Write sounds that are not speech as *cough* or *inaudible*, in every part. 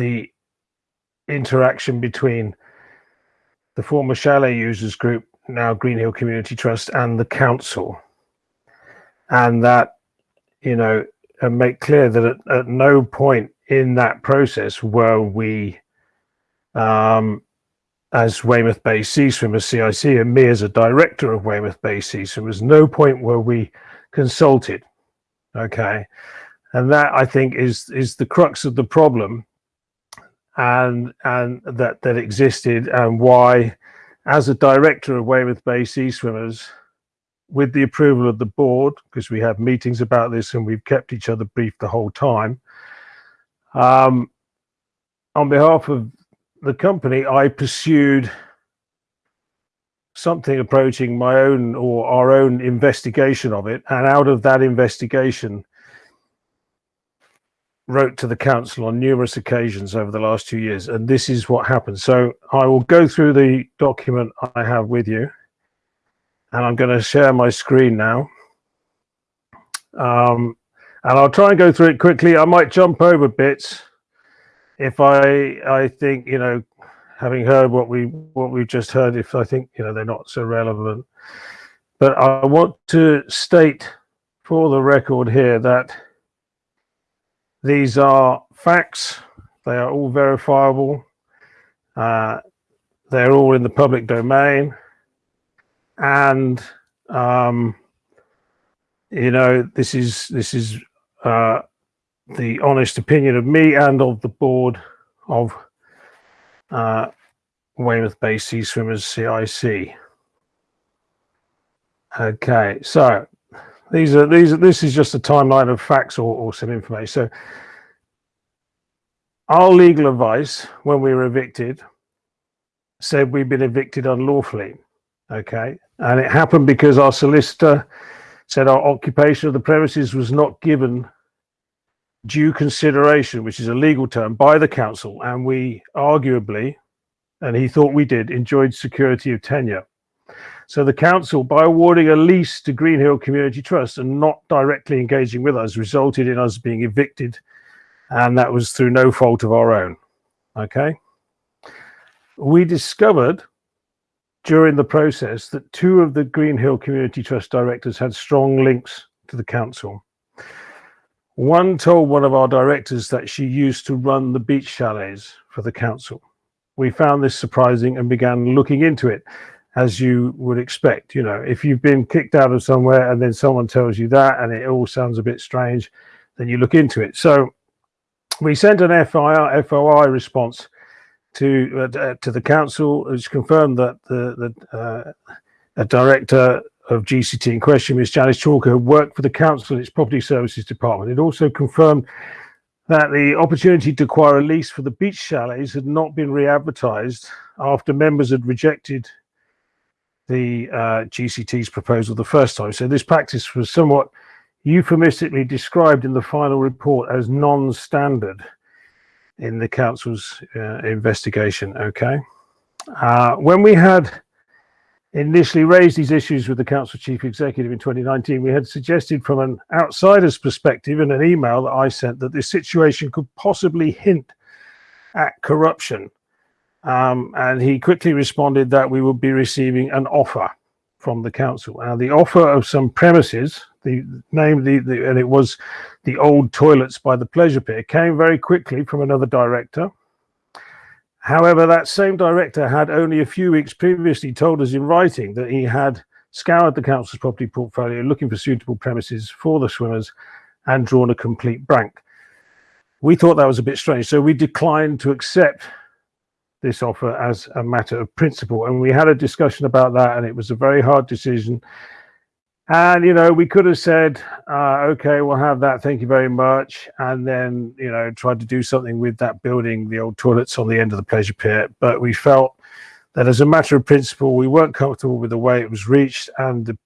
the interaction between the former Chalet Users Group, now Greenhill Community Trust, and the council. And that, you know, and make clear that at, at no point in that process were we, um, as Weymouth Bay Sea Swimmers CIC and me as a director of Weymouth Bay Sea Swimmers, no point where we consulted. Okay. And that I think is is the crux of the problem and and that that existed and why as a director of Weymouth Bay Sea Swimmers with the approval of the board because we have meetings about this and we've kept each other briefed the whole time um, on behalf of the company I pursued something approaching my own or our own investigation of it and out of that investigation wrote to the council on numerous occasions over the last two years, and this is what happened. So I will go through the document I have with you, and I'm going to share my screen now. Um, and I'll try and go through it quickly. I might jump over bits if I I think you know, having heard what we what we've just heard, if I think you know they're not so relevant. But I want to state for the record here that these are facts. They are all verifiable. Uh, they're all in the public domain. And, um, you know, this is, this is uh, the honest opinion of me and of the board of uh, Weymouth Bay Sea Swimmers CIC. Okay, so these are these. Are, this is just a timeline of facts or, or some information. So, our legal advice when we were evicted said we'd been evicted unlawfully. Okay, and it happened because our solicitor said our occupation of the premises was not given due consideration, which is a legal term, by the council, and we arguably, and he thought we did, enjoyed security of tenure. So the council, by awarding a lease to Greenhill Community Trust and not directly engaging with us, resulted in us being evicted. And that was through no fault of our own. Okay. We discovered during the process that two of the Greenhill Community Trust directors had strong links to the council. One told one of our directors that she used to run the beach chalets for the council. We found this surprising and began looking into it as you would expect. You know, if you've been kicked out of somewhere and then someone tells you that and it all sounds a bit strange, then you look into it. So we sent an FIR, FOI response to uh, to the council, which confirmed that the, the uh, a director of GCT in question, Ms. Janice Chalker, worked for the council in its property services department. It also confirmed that the opportunity to acquire a lease for the beach chalets had not been re-advertised after members had rejected the uh, GCT's proposal the first time. So this practice was somewhat euphemistically described in the final report as non-standard in the council's uh, investigation. Okay. Uh, when we had initially raised these issues with the council chief executive in 2019, we had suggested from an outsider's perspective in an email that I sent that this situation could possibly hint at corruption um, and he quickly responded that we would be receiving an offer from the council. And the offer of some premises, the name, the, the, and it was the old toilets by the pleasure pier, came very quickly from another director. However, that same director had only a few weeks previously told us in writing that he had scoured the council's property portfolio looking for suitable premises for the swimmers and drawn a complete blank. We thought that was a bit strange, so we declined to accept this offer as a matter of principle. And we had a discussion about that, and it was a very hard decision. And, you know, we could have said, uh, okay, we'll have that. Thank you very much. And then, you know, tried to do something with that building, the old toilets on the end of the pleasure pier. But we felt that as a matter of principle, we weren't comfortable with the way it was reached and the,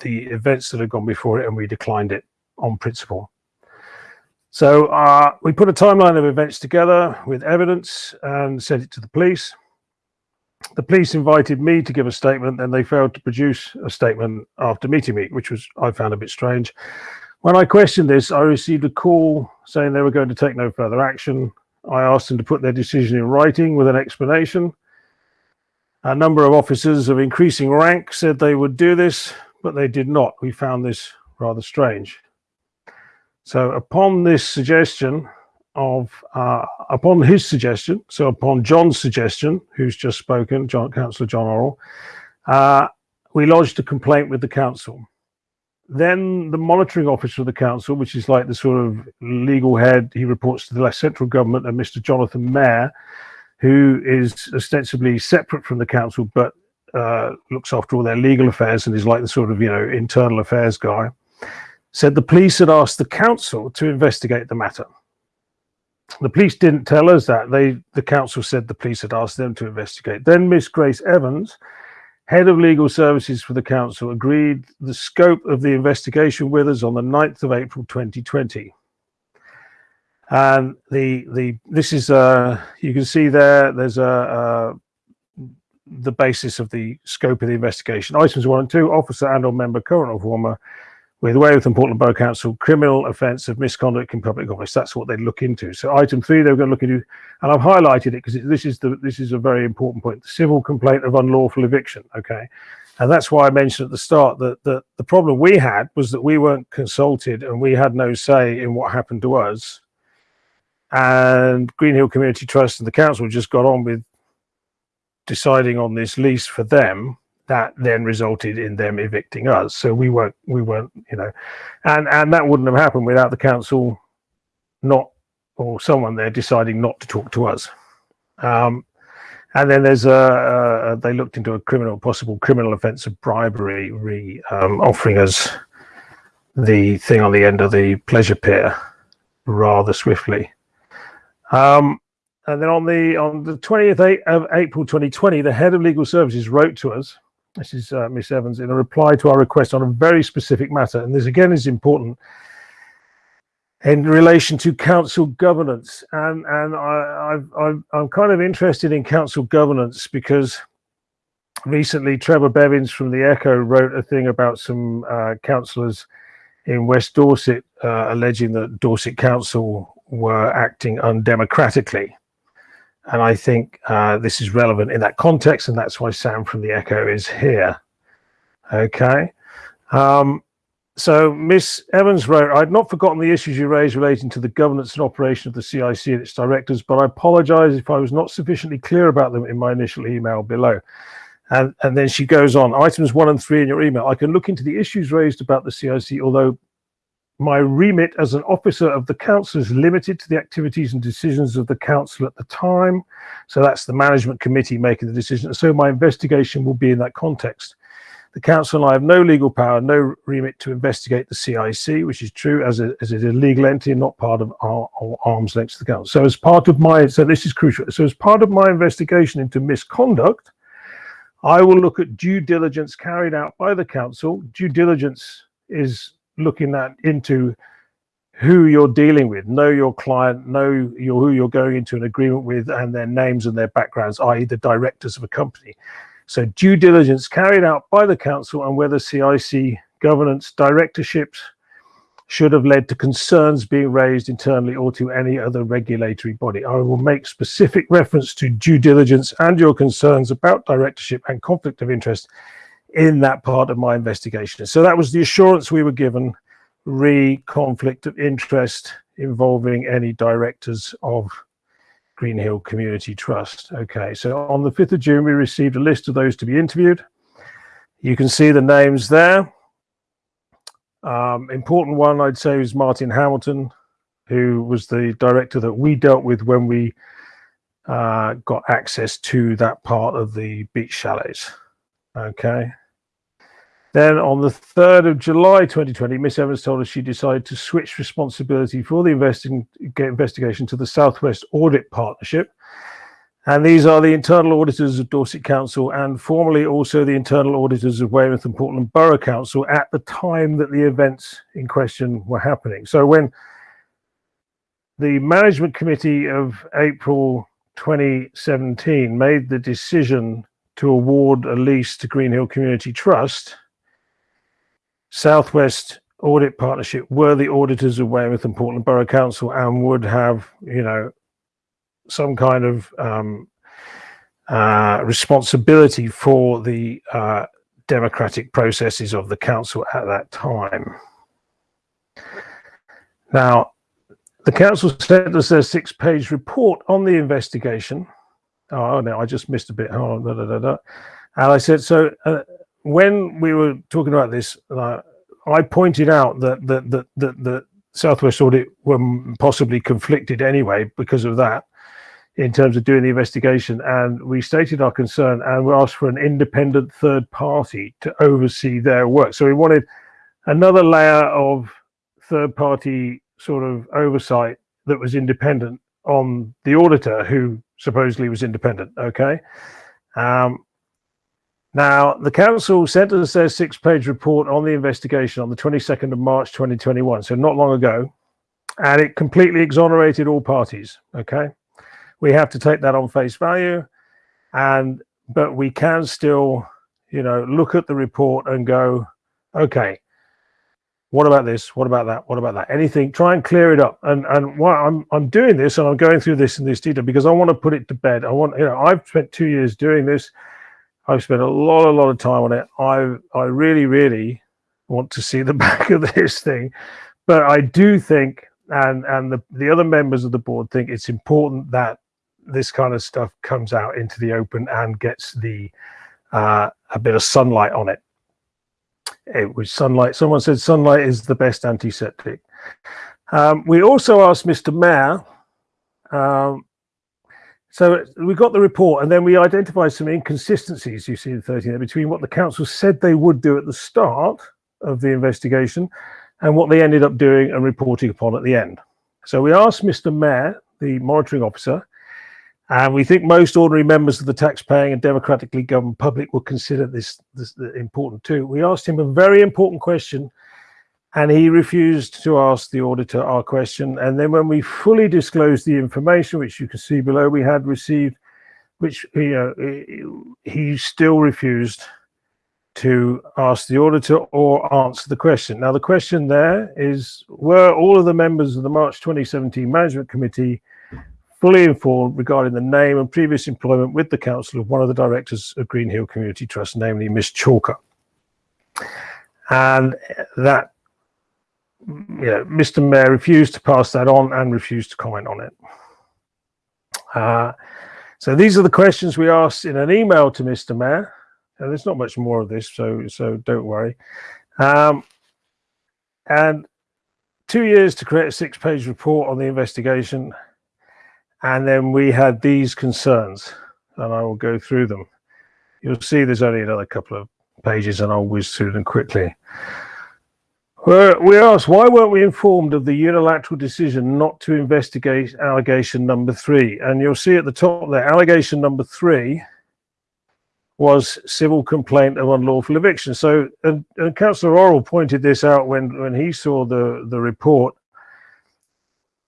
the events that had gone before it, and we declined it on principle. So uh, we put a timeline of events together with evidence and sent it to the police. The police invited me to give a statement and they failed to produce a statement after meeting me, which was I found a bit strange. When I questioned this, I received a call saying they were going to take no further action I asked them to put their decision in writing with an explanation. A number of officers of increasing rank said they would do this, but they did not. We found this rather strange. So upon this suggestion of, uh, upon his suggestion, so upon John's suggestion, who's just spoken, John, Councillor John Orrell, uh, we lodged a complaint with the council. Then the monitoring officer of the council, which is like the sort of legal head, he reports to the central government and Mr. Jonathan Mair, who is ostensibly separate from the council, but uh, looks after all their legal affairs and is like the sort of, you know, internal affairs guy, said the police had asked the council to investigate the matter. The police didn't tell us that. They, the council said the police had asked them to investigate. Then Miss Grace Evans head of legal services for the council, agreed the scope of the investigation with us on the 9th of April 2020. And the the this is uh you can see there there's a, a the basis of the scope of the investigation. Items one and two, officer and or member current or former with Weymouth and Portland Borough Council criminal offence of misconduct in public office. That's what they look into. So item three, they're going to look into, and I've highlighted it because this is the this is a very important point. The civil complaint of unlawful eviction. Okay, and that's why I mentioned at the start that, that the problem we had was that we weren't consulted and we had no say in what happened to us. And Greenhill Community Trust and the council just got on with deciding on this lease for them that then resulted in them evicting us. So we weren't, we weren't, you know, and and that wouldn't have happened without the council not or someone there deciding not to talk to us. Um, and then there's a, a, they looked into a criminal possible criminal offence of bribery, re um, offering us the thing on the end of the pleasure pier rather swiftly. Um, and then on the on the 20th of April 2020, the head of legal services wrote to us this is uh, Miss Evans, in a reply to our request on a very specific matter. And this again is important in relation to council governance. And, and I, I'm kind of interested in council governance because recently Trevor Bevins from the Echo wrote a thing about some uh, councillors in West Dorset uh, alleging that Dorset Council were acting undemocratically. And I think uh, this is relevant in that context, and that's why Sam from the Echo is here. Okay. Um, so Miss Evans wrote, I'd not forgotten the issues you raised relating to the governance and operation of the CIC and its directors, but I apologize if I was not sufficiently clear about them in my initial email below. And, and then she goes on, items one and three in your email. I can look into the issues raised about the CIC, although my remit as an officer of the council is limited to the activities and decisions of the council at the time. So that's the management committee making the decision. So my investigation will be in that context. The council and I have no legal power, no remit to investigate the CIC, which is true as, a, as it is a legal entity and not part of our, our arms length to the council. So as part of my, so this is crucial. So as part of my investigation into misconduct, I will look at due diligence carried out by the council. Due diligence is looking at into who you're dealing with, know your client, know your, who you're going into an agreement with and their names and their backgrounds, i.e. the directors of a company. So due diligence carried out by the council and whether CIC governance directorships should have led to concerns being raised internally or to any other regulatory body. I will make specific reference to due diligence and your concerns about directorship and conflict of interest in that part of my investigation. So that was the assurance we were given re conflict of interest involving any directors of Greenhill Community Trust. Okay, so on the 5th of June, we received a list of those to be interviewed. You can see the names there. Um, important one, I'd say, is Martin Hamilton, who was the director that we dealt with when we uh, got access to that part of the beach chalets. Okay. Then on the 3rd of July 2020, Miss Evans told us she decided to switch responsibility for the investigation to the Southwest Audit Partnership. And these are the internal auditors of Dorset Council and formerly also the internal auditors of Weymouth and Portland Borough Council at the time that the events in question were happening. So when the management committee of April 2017 made the decision to award a lease to Greenhill Community Trust, Southwest Audit Partnership were the auditors of Weymouth and Portland Borough Council and would have, you know, some kind of um, uh, responsibility for the uh, democratic processes of the council at that time. Now, the council sent us their six-page report on the investigation. Oh no, I just missed a bit. Oh, da, da, da, And I said, so uh, when we were talking about this, uh, I pointed out that that that that the Southwest Audit were possibly conflicted anyway because of that in terms of doing the investigation. And we stated our concern and we asked for an independent third party to oversee their work. So we wanted another layer of third party sort of oversight that was independent on the auditor who supposedly was independent okay? Um, now, the council sent us their six-page report on the investigation on the 22nd of March 2021, so not long ago, and it completely exonerated all parties, okay? We have to take that on face value, and but we can still, you know, look at the report and go, okay, what about this? What about that? What about that? Anything, try and clear it up. And and what I'm I'm doing this and I'm going through this in this detail because I want to put it to bed. I want, you know, I've spent two years doing this I've spent a lot, a lot of time on it. I, I really, really want to see the *laughs* back of this thing, but I do think, and and the the other members of the board think it's important that this kind of stuff comes out into the open and gets the uh, a bit of sunlight on it. It was sunlight. Someone said sunlight is the best antiseptic. Um, we also asked Mr. Mair um, so we got the report and then we identified some inconsistencies, you see in 13 there, between what the council said they would do at the start of the investigation and what they ended up doing and reporting upon at the end. So we asked Mr. Mair, the monitoring officer, and we think most ordinary members of the taxpaying and democratically governed public will consider this, this important too. We asked him a very important question and he refused to ask the auditor our question. And then when we fully disclosed the information, which you can see below, we had received, which you know, he still refused to ask the auditor or answer the question. Now, the question there is, were all of the members of the March 2017 Management Committee fully informed regarding the name and previous employment with the council of one of the directors of Green Hill Community Trust, namely Miss Chalker? And that know, Mr. Mair refused to pass that on and refused to comment on it. Uh, so these are the questions we asked in an email to Mr. Mair. And there's not much more of this, so so don't worry. Um, and two years to create a six-page report on the investigation. And then we had these concerns, and I will go through them. You'll see there's only another couple of pages, and I'll whiz through them quickly. We asked, why weren't we informed of the unilateral decision not to investigate allegation number three? And you'll see at the top there, allegation number three was civil complaint of unlawful eviction. So, and, and Councillor Orrell pointed this out when, when he saw the, the report.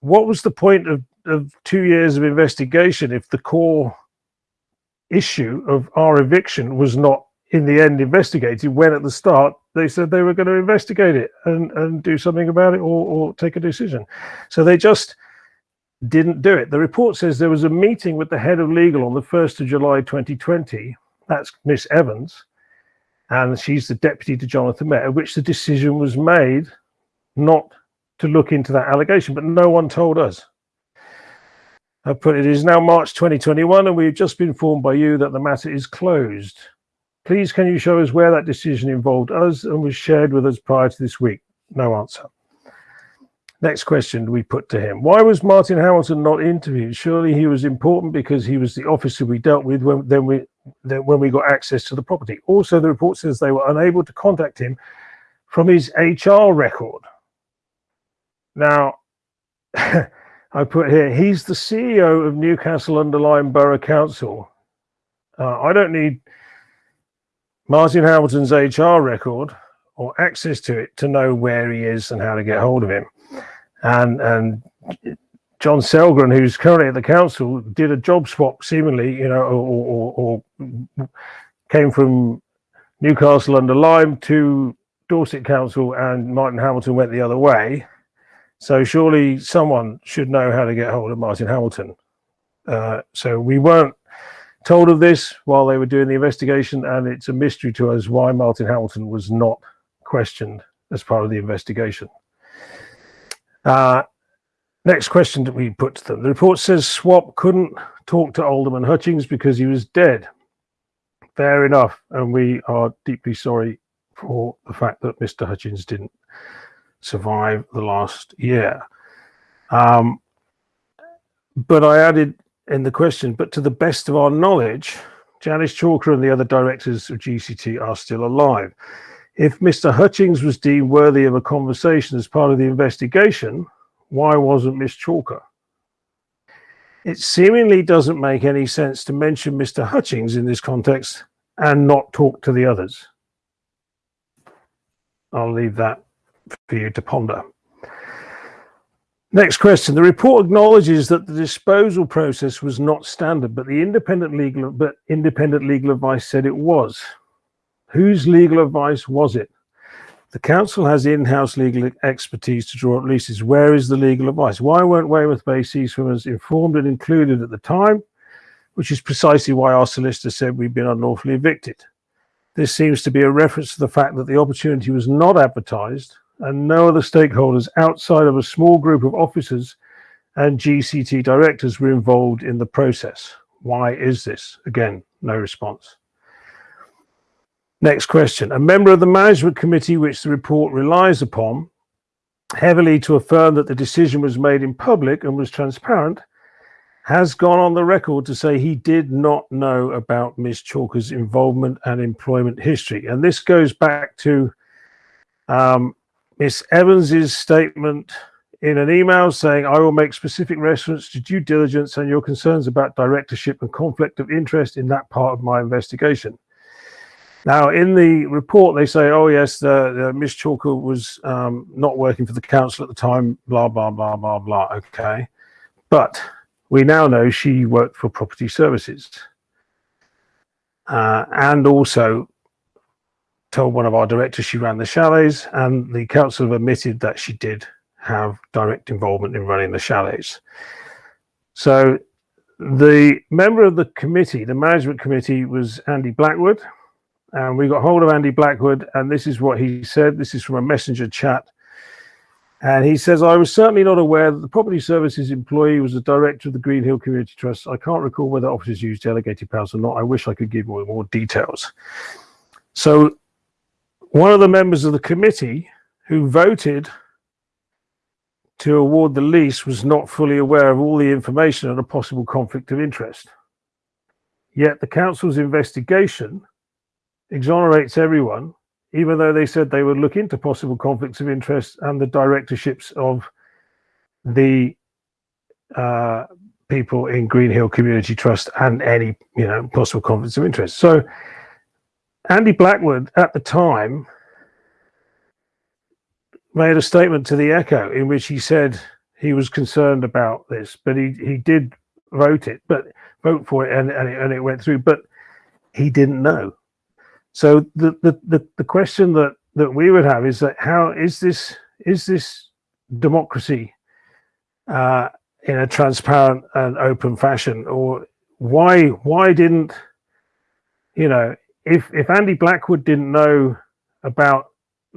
What was the point of, of two years of investigation if the core issue of our eviction was not in the end investigated when at the start they said they were going to investigate it and, and do something about it or, or take a decision. So they just didn't do it. The report says there was a meeting with the head of legal on the 1st of July 2020. That's Miss Evans. And she's the deputy to Jonathan Met, at which the decision was made not to look into that allegation, but no one told us. I put it is now March 2021, and we've just been informed by you that the matter is closed. Please can you show us where that decision involved us and was shared with us prior to this week? No answer. Next question we put to him. Why was Martin Hamilton not interviewed? Surely he was important because he was the officer we dealt with when, then we, then when we got access to the property. Also, the report says they were unable to contact him from his HR record. Now, *laughs* I put here, he's the CEO of Newcastle under Lyme Borough Council. Uh, I don't need Martin Hamilton's HR record or access to it to know where he is and how to get hold of him. And and John Sellgren, who's currently at the council, did a job swap seemingly, you know, or, or, or came from Newcastle under Lyme to Dorset Council, and Martin Hamilton went the other way. So surely someone should know how to get hold of Martin Hamilton. Uh, so we weren't told of this while they were doing the investigation, and it's a mystery to us why Martin Hamilton was not questioned as part of the investigation. Uh, next question that we put to them. The report says SWAP couldn't talk to Alderman Hutchings because he was dead. Fair enough, and we are deeply sorry for the fact that Mr. Hutchings didn't survive the last year. Um, but I added in the question, but to the best of our knowledge, Janice Chalker and the other directors of GCT are still alive. If Mr. Hutchings was deemed worthy of a conversation as part of the investigation, why wasn't Miss Chalker? It seemingly doesn't make any sense to mention Mr. Hutchings in this context and not talk to the others. I'll leave that for you to ponder. Next question. The report acknowledges that the disposal process was not standard, but the independent legal but independent legal advice said it was. Whose legal advice was it? The council has in-house legal expertise to draw up leases. Where is the legal advice? Why weren't Weymouth Bay Sea Swimmers informed and included at the time? Which is precisely why our solicitor said we've been unlawfully evicted. This seems to be a reference to the fact that the opportunity was not advertised and no other stakeholders outside of a small group of officers and GCT directors were involved in the process. Why is this? Again, no response. Next question. A member of the management committee, which the report relies upon, heavily to affirm that the decision was made in public and was transparent, has gone on the record to say he did not know about Ms. Chalker's involvement and employment history. And this goes back to um, Miss Evans's statement in an email saying, I will make specific reference to due diligence and your concerns about directorship and conflict of interest in that part of my investigation. Now, in the report, they say, oh, yes, the, the Miss Chalker was um, not working for the council at the time, blah, blah, blah, blah, blah. Okay. But we now know she worked for property services uh, and also told one of our directors she ran the chalets and the council have admitted that she did have direct involvement in running the chalets. So the member of the committee, the management committee was Andy Blackwood and we got hold of Andy Blackwood and this is what he said. This is from a messenger chat and he says, I was certainly not aware that the property services employee was the director of the Green Hill Community Trust. I can't recall whether officers use delegated powers or not. I wish I could give more, more details. So one of the members of the committee who voted to award the lease was not fully aware of all the information and a possible conflict of interest. Yet the council's investigation exonerates everyone even though they said they would look into possible conflicts of interest and the directorships of the uh, people in Green Hill Community Trust and any you know possible conflicts of interest. So Andy Blackwood at the time made a statement to the Echo in which he said he was concerned about this, but he he did vote it, but vote for it, and and it, and it went through, but he didn't know. So the, the, the, the question that, that we would have is that how is this is this democracy uh, in a transparent and open fashion, or why why didn't you know if if Andy Blackwood didn't know about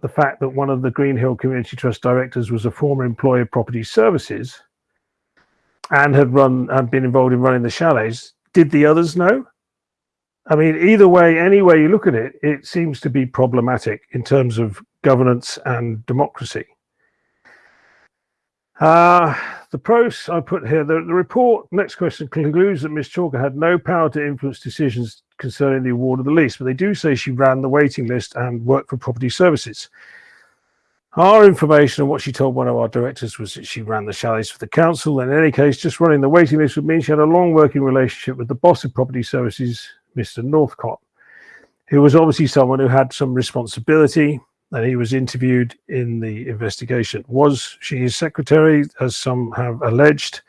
the fact that one of the Green Hill Community Trust directors was a former employee of Property Services and had run and been involved in running the chalets, did the others know? I mean, either way, any way you look at it, it seems to be problematic in terms of governance and democracy. Uh, the pros I put here, the, the report, next question, concludes that Ms. Chalker had no power to influence decisions concerning the award of the lease, but they do say she ran the waiting list and worked for property services. Our information on what she told one of our directors was that she ran the chalets for the council. And In any case, just running the waiting list would mean she had a long working relationship with the boss of property services, Mr. Northcott, who was obviously someone who had some responsibility and he was interviewed in the investigation. Was she his secretary, as some have alleged?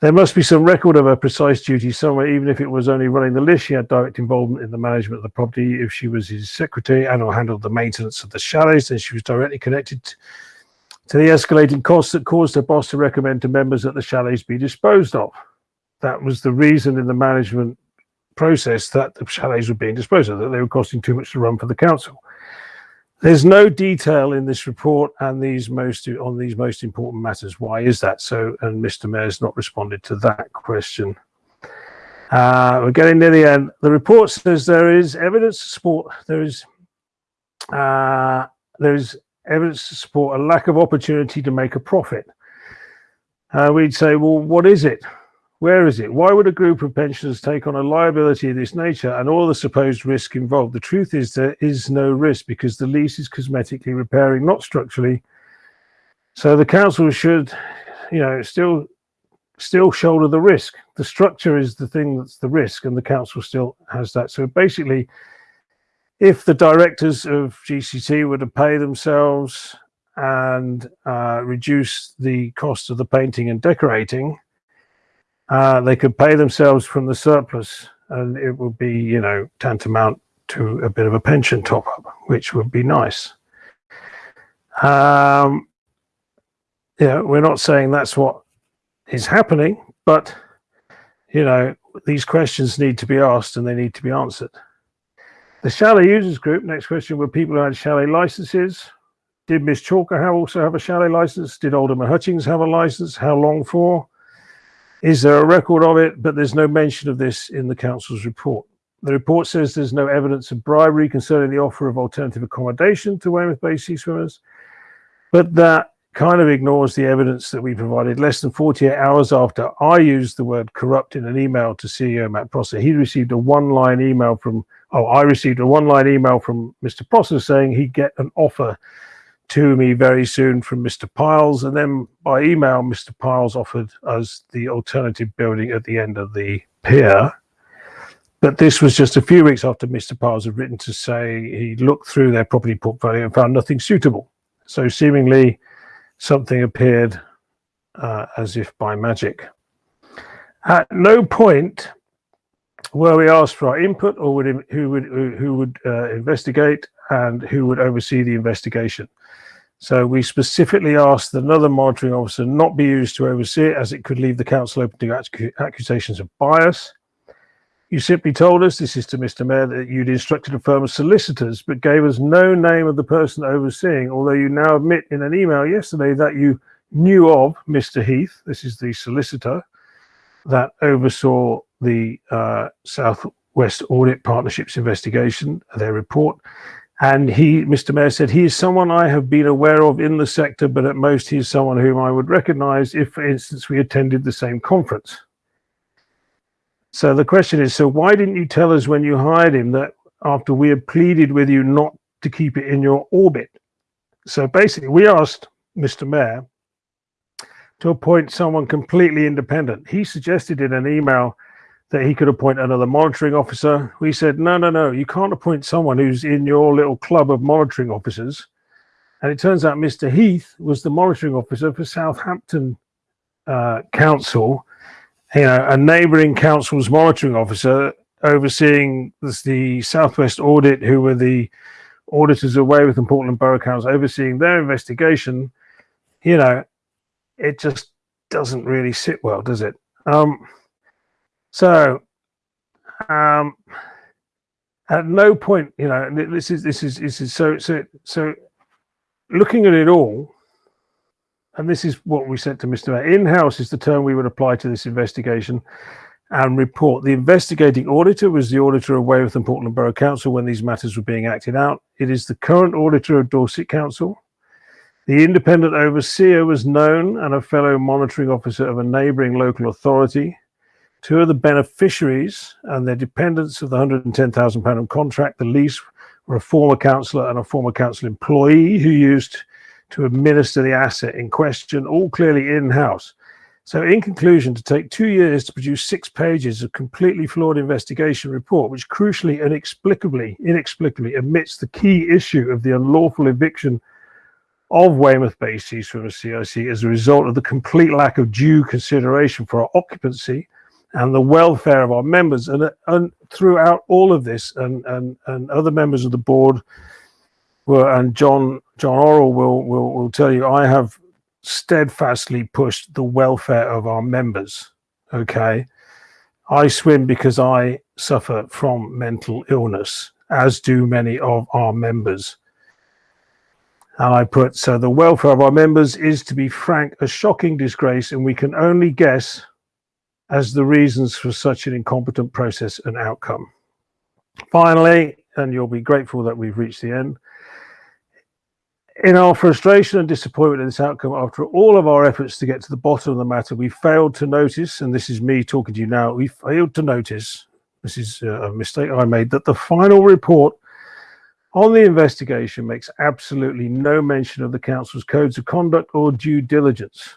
There must be some record of her precise duties somewhere, even if it was only running the list. She had direct involvement in the management of the property. If she was his secretary and or handled the maintenance of the chalets, then she was directly connected to the escalating costs that caused her boss to recommend to members that the chalets be disposed of. that was the reason in the management process that the chalets were being disposed of, that they were costing too much to run for the council. There's no detail in this report and these most on these most important matters. Why is that so? And Mr. Mair's not responded to that question. Uh, we're getting near the end. The report says there is evidence to support there is uh, there is evidence to support a lack of opportunity to make a profit. Uh, we'd say, well, what is it? Where is it? Why would a group of pensioners take on a liability of this nature and all the supposed risk involved? The truth is there is no risk because the lease is cosmetically repairing, not structurally. So the council should, you know, still still shoulder the risk. The structure is the thing that's the risk and the council still has that. So basically, if the directors of GCT were to pay themselves and uh, reduce the cost of the painting and decorating, uh, they could pay themselves from the surplus and it would be, you know, tantamount to a bit of a pension top up, which would be nice. Um, yeah, we're not saying that's what is happening, but, you know, these questions need to be asked and they need to be answered. The chalet users group, next question, were people who had chalet licenses. Did Miss Chalker also have a chalet license? Did Alderman Hutchings have a license? How long for? Is there a record of it? But there's no mention of this in the council's report. The report says there's no evidence of bribery concerning the offer of alternative accommodation to Weymouth Bay Sea Swimmers, but that kind of ignores the evidence that we provided less than 48 hours after I used the word corrupt in an email to CEO Matt Prosser. He received a one-line email from, oh, I received a one-line email from Mr. Prosser saying he'd get an offer to me very soon from Mr. Piles. And then by email, Mr. Piles offered us the alternative building at the end of the pier. But this was just a few weeks after Mr. Piles had written to say he looked through their property portfolio and found nothing suitable. So seemingly something appeared uh, as if by magic. At no point were we asked for our input or would, who would, who would uh, investigate and who would oversee the investigation. So we specifically asked that another monitoring officer not be used to oversee it as it could leave the council open to accusations of bias. You simply told us, this is to Mr Mair, that you'd instructed a firm of solicitors, but gave us no name of the person overseeing, although you now admit in an email yesterday that you knew of Mr Heath, this is the solicitor, that oversaw the uh, Southwest Audit Partnerships investigation, their report, and he, Mr. Mair said, he is someone I have been aware of in the sector, but at most he is someone whom I would recognize if, for instance, we attended the same conference. So the question is, so why didn't you tell us when you hired him that after we had pleaded with you not to keep it in your orbit? So basically, we asked Mr. Mair to appoint someone completely independent. He suggested in an email that he could appoint another monitoring officer. We said, no, no, no, you can't appoint someone who's in your little club of monitoring officers. And it turns out Mr. Heath was the monitoring officer for Southampton uh, Council, you know, a neighbouring council's monitoring officer overseeing the Southwest Audit, who were the auditors of Weymouth and Portland Borough Council, overseeing their investigation. You know, it just doesn't really sit well, does it? Um, so, um, at no point, you know, this is this is this is so so so. Looking at it all, and this is what we said to Mr. In-house is the term we would apply to this investigation and report. The investigating auditor was the auditor of Weymouth and Portland Borough Council when these matters were being acted out. It is the current auditor of Dorset Council. The independent overseer was known and a fellow monitoring officer of a neighbouring local authority. Two of the beneficiaries and their dependents of the £110,000 contract, the lease, were a former councillor and a former council employee who used to administer the asset in question, all clearly in-house. So in conclusion, to take two years to produce six pages of completely flawed investigation report, which crucially and inexplicably, inexplicably omits the key issue of the unlawful eviction of Weymouth Bay Sea Swimmers CIC as a result of the complete lack of due consideration for our occupancy and the welfare of our members. And, and throughout all of this, and, and, and other members of the board were, and John John Orrell will, will, will tell you, I have steadfastly pushed the welfare of our members. Okay. I swim because I suffer from mental illness, as do many of our members. And I put, so the welfare of our members is, to be frank, a shocking disgrace, and we can only guess as the reasons for such an incompetent process and outcome. Finally, and you'll be grateful that we've reached the end, in our frustration and disappointment at this outcome, after all of our efforts to get to the bottom of the matter, we failed to notice, and this is me talking to you now, we failed to notice, this is uh, a mistake I made, that the final report on the investigation makes absolutely no mention of the council's codes of conduct or due diligence.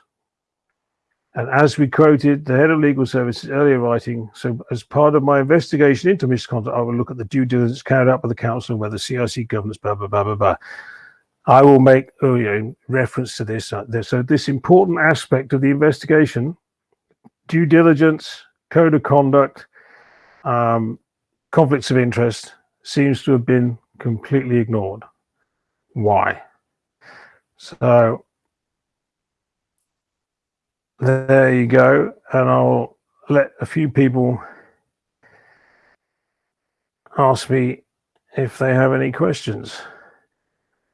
And as we quoted the head of legal services earlier writing, so as part of my investigation into misconduct, I will look at the due diligence carried out by the council and whether CIC governance, blah, blah, blah, blah, blah. I will make oh, you know, reference to this. Uh, so this important aspect of the investigation, due diligence, code of conduct, um, conflicts of interest, seems to have been completely ignored. Why? So there you go. And I'll let a few people ask me if they have any questions.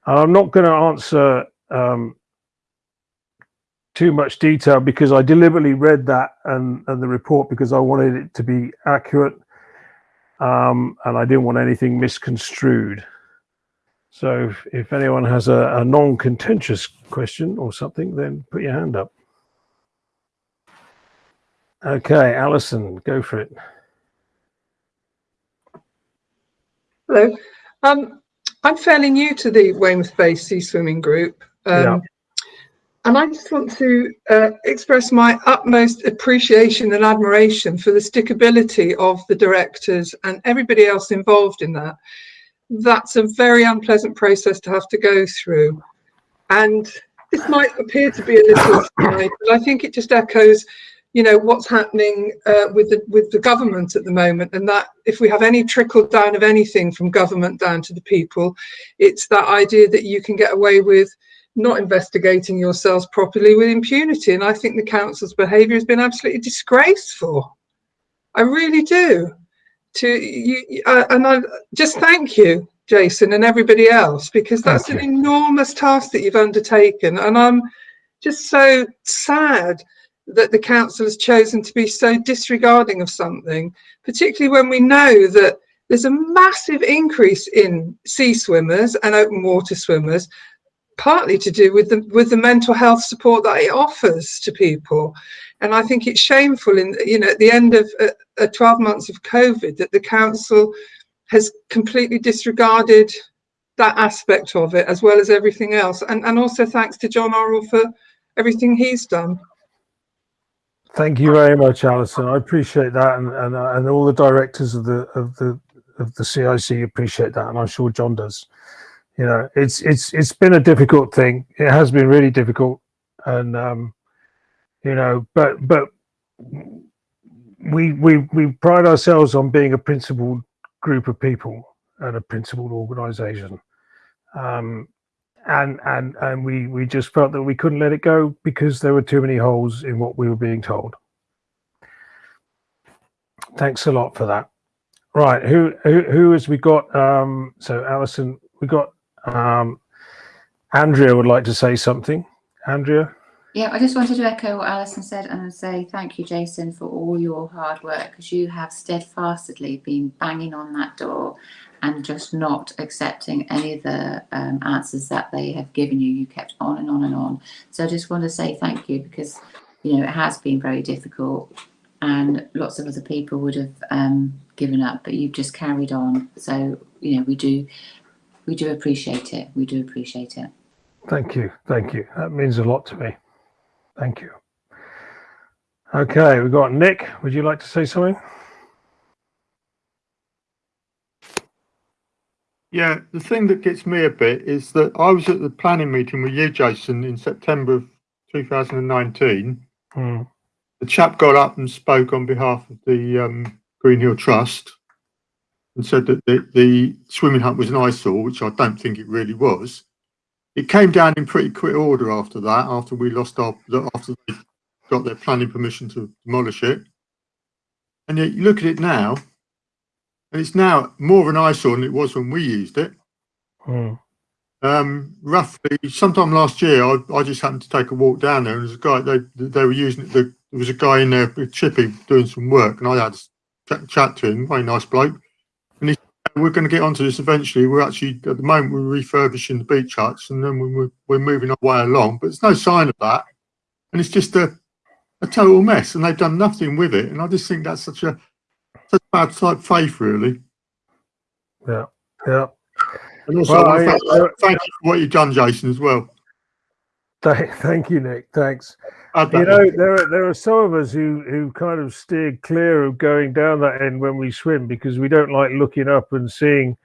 And I'm not going to answer um, too much detail because I deliberately read that and, and the report because I wanted it to be accurate um, and I didn't want anything misconstrued. So if, if anyone has a, a non-contentious question or something, then put your hand up. Okay, Alison, go for it. Hello. Um, I'm fairly new to the Weymouth-based Sea Swimming Group. Um, yeah. And I just want to uh, express my utmost appreciation and admiration for the stickability of the directors and everybody else involved in that. That's a very unpleasant process to have to go through. And this might appear to be a little *laughs* aside, but I think it just echoes you know what's happening uh, with the with the government at the moment and that if we have any trickle down of anything from government down to the people it's that idea that you can get away with not investigating yourselves properly with impunity and i think the council's behavior has been absolutely disgraceful. I really do. To you uh, and i just thank you jason and everybody else because that's an enormous task that you've undertaken and i'm just so sad that the council has chosen to be so disregarding of something, particularly when we know that there's a massive increase in sea swimmers and open water swimmers, partly to do with the with the mental health support that it offers to people. And I think it's shameful in you know at the end of uh, uh 12 months of COVID that the council has completely disregarded that aspect of it as well as everything else. And and also thanks to John Orrell for everything he's done. Thank you very much, Alison. I appreciate that, and and, uh, and all the directors of the of the of the CIC appreciate that, and I'm sure John does. You know, it's it's it's been a difficult thing. It has been really difficult, and um, you know, but but we we we pride ourselves on being a principled group of people and a principled organisation. Um, and and and we we just felt that we couldn't let it go because there were too many holes in what we were being told. Thanks a lot for that. Right who who, who has we got? Um so alison we got um andrea would like to say something. Andrea? Yeah i just wanted to echo what alison said and say thank you jason for all your hard work because you have steadfastly been banging on that door and just not accepting any of the um, answers that they have given you. You kept on and on and on. So I just want to say thank you because, you know, it has been very difficult and lots of other people would have um, given up, but you've just carried on. So, you know, we do, we do appreciate it. We do appreciate it. Thank you. Thank you. That means a lot to me. Thank you. Okay, we've got Nick. Would you like to say something? Yeah, the thing that gets me a bit is that I was at the planning meeting with you, Jason, in September of 2019. Mm. The chap got up and spoke on behalf of the um, Green Hill Trust and said that the, the swimming hut was an eyesore, which I don't think it really was. It came down in pretty quick order after that, after we lost our, after they got their planning permission to demolish it. And yet you look at it now, and it's now more of an eyesore than it was when we used it. Hmm. Um, roughly, sometime last year, I, I just happened to take a walk down there, and there's a guy they they were using it. The, there was a guy in there with Chippy doing some work, and I had a chat, chat to him. Very nice bloke, and he said, "We're going to get onto this eventually. We're actually at the moment we're refurbishing the beach huts, and then we're we're moving our way along. But there's no sign of that, and it's just a a total mess, and they've done nothing with it. And I just think that's such a such bad type faith, really. Yeah. Yeah. And also, Well, I thank, thank you for what you've done, Jason, as well. Thank, thank you, Nick. Thanks. You know, there are there are some of us who who kind of steer clear of going down that end when we swim because we don't like looking up and seeing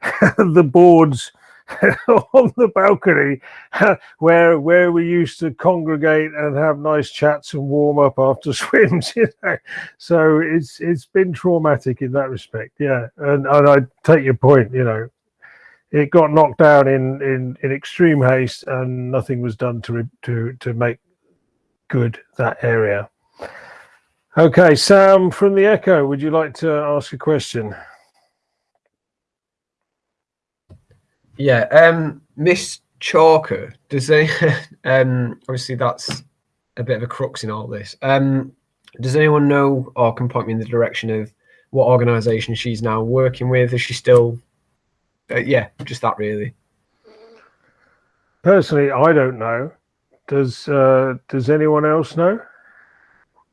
*laughs* the boards *laughs* on the balcony *laughs* where where we used to congregate and have nice chats and warm up after *laughs* swims. You know, so it's it's been traumatic in that respect. Yeah, and and I take your point. You know, it got knocked down in in in extreme haste and nothing was done to to to make good that area. Okay, Sam from the Echo, would you like to ask a question? Yeah, um, Miss Chalker, does they, *laughs* um, obviously that's a bit of a crux in all this. Um, does anyone know or can point me in the direction of what organisation she's now working with? Is she still, uh, yeah, just that really. Personally, I don't know. Does uh, does anyone else know?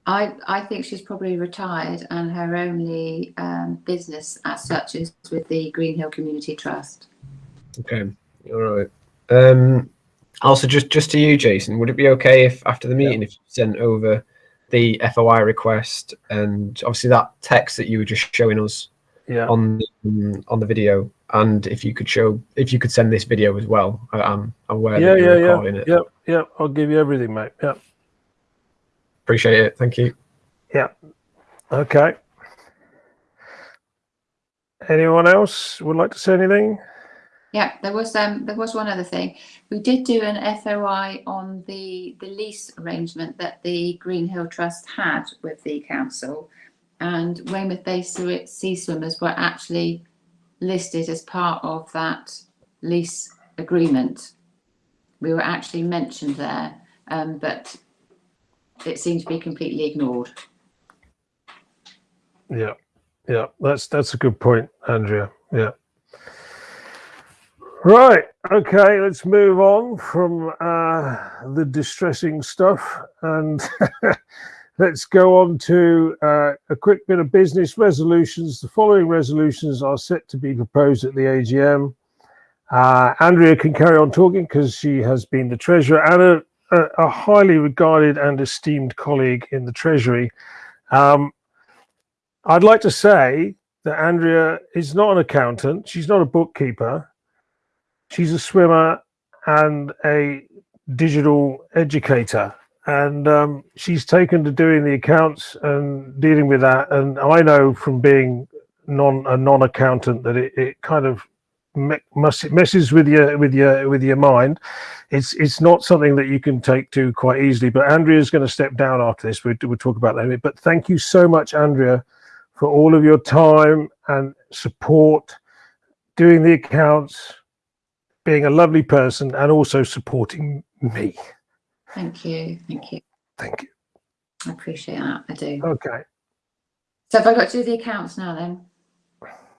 I, I think she's probably retired and her only um, business as such is with the Green Hill Community Trust. Okay, all right. Um, also, just just to you, Jason, would it be okay if after the meeting, if you sent over the FOI request and obviously that text that you were just showing us Yeah. on the, on the video, and if you could show, if you could send this video as well, I, I'm aware Yeah, that you're yeah, yeah. it. Yep, yep. I'll give you everything, mate. Yeah, Appreciate it. Thank you. Yeah. Okay. Anyone else would like to say anything? Yeah, there was um there was one other thing. We did do an FOI on the the lease arrangement that the Green Hill Trust had with the council, and Weymouth Bay Sea Swimmers were actually listed as part of that lease agreement. We were actually mentioned there, um, but it seemed to be completely ignored. Yeah, yeah. That's that's a good point, Andrea. Yeah. Right. Okay. Let's move on from uh, the distressing stuff and *laughs* let's go on to uh, a quick bit of business resolutions. The following resolutions are set to be proposed at the AGM. Uh, Andrea can carry on talking because she has been the treasurer and a, a, a highly regarded and esteemed colleague in the treasury. Um, I'd like to say that Andrea is not an accountant. She's not a bookkeeper. She's a swimmer and a digital educator. And um, she's taken to doing the accounts and dealing with that. And I know from being non a non-accountant that it, it kind of messes with your with your with your mind. It's it's not something that you can take to quite easily. But Andrea's going to step down after this. We'll, we'll talk about that. in a bit. But thank you so much, Andrea, for all of your time and support, doing the accounts, being a lovely person, and also supporting me. Thank you, thank you. Thank you. I appreciate that. I do. Okay. So have I got to do the accounts now then?